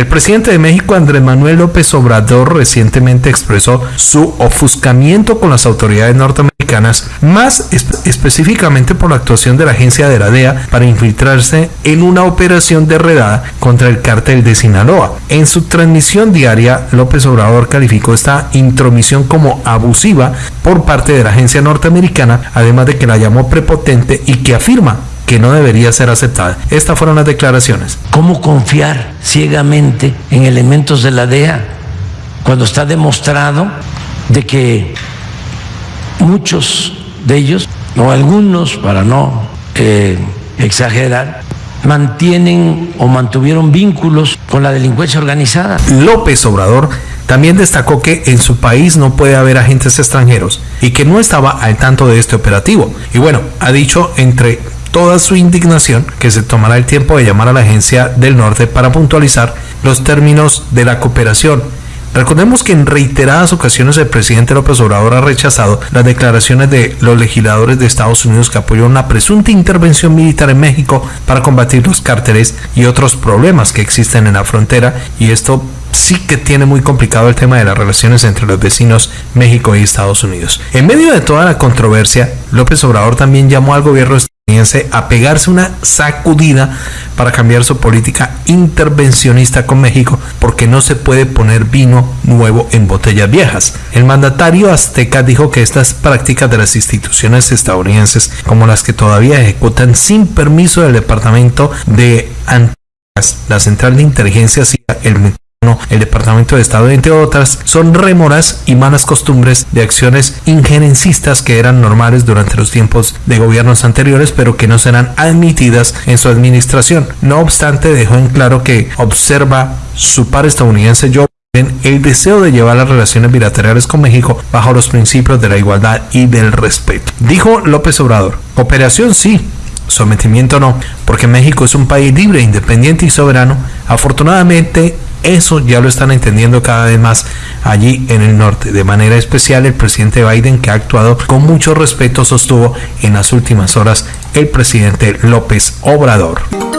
El presidente de México, Andrés Manuel López Obrador, recientemente expresó su ofuscamiento con las autoridades norteamericanas, más específicamente por la actuación de la agencia de la DEA para infiltrarse en una operación de redada contra el cártel de Sinaloa. En su transmisión diaria, López Obrador calificó esta intromisión como abusiva por parte de la agencia norteamericana, además de que la llamó prepotente y que afirma que no debería ser aceptada. Estas fueron las declaraciones. ¿Cómo confiar ciegamente en elementos de la DEA cuando está demostrado de que muchos de ellos, o algunos, para no eh, exagerar, mantienen o mantuvieron vínculos con la delincuencia organizada? López Obrador también destacó que en su país no puede haber agentes extranjeros y que no estaba al tanto de este operativo. Y bueno, ha dicho entre toda su indignación que se tomará el tiempo de llamar a la agencia del norte para puntualizar los términos de la cooperación. Recordemos que en reiteradas ocasiones el presidente López Obrador ha rechazado las declaraciones de los legisladores de Estados Unidos que apoyaron una presunta intervención militar en México para combatir los cárteles y otros problemas que existen en la frontera y esto sí que tiene muy complicado el tema de las relaciones entre los vecinos México y Estados Unidos. En medio de toda la controversia, López Obrador también llamó al gobierno a pegarse una sacudida para cambiar su política intervencionista con México porque no se puede poner vino nuevo en botellas viejas. El mandatario azteca dijo que estas prácticas de las instituciones estadounidenses como las que todavía ejecutan sin permiso del Departamento de Antillas, la Central de Inteligencia el el Departamento de Estado, entre otras, son rémoras y malas costumbres de acciones injerencistas que eran normales durante los tiempos de gobiernos anteriores, pero que no serán admitidas en su administración. No obstante, dejó en claro que observa su par estadounidense Joe el deseo de llevar las relaciones bilaterales con México bajo los principios de la igualdad y del respeto. Dijo López Obrador, operación sí, sometimiento no, porque México es un país libre, independiente y soberano. Afortunadamente, eso ya lo están entendiendo cada vez más allí en el norte. De manera especial, el presidente Biden, que ha actuado con mucho respeto, sostuvo en las últimas horas el presidente López Obrador.